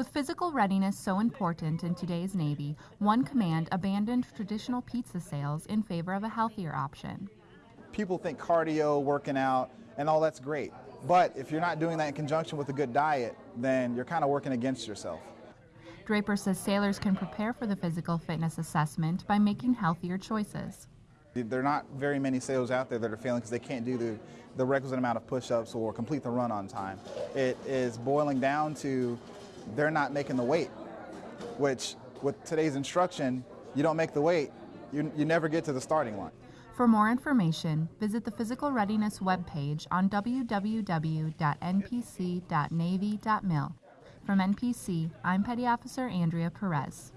With physical readiness so important in today's Navy, one command abandoned traditional pizza sales in favor of a healthier option. People think cardio, working out, and all that's great. But if you're not doing that in conjunction with a good diet, then you're kind of working against yourself. Draper says sailors can prepare for the physical fitness assessment by making healthier choices. There are not very many sailors out there that are failing because they can't do the, the requisite amount of push-ups or complete the run on time. It is boiling down to they're not making the weight, which with today's instruction, you don't make the weight, you, you never get to the starting line. For more information, visit the Physical Readiness webpage on www.npc.navy.mil. From NPC, I'm Petty Officer Andrea Perez.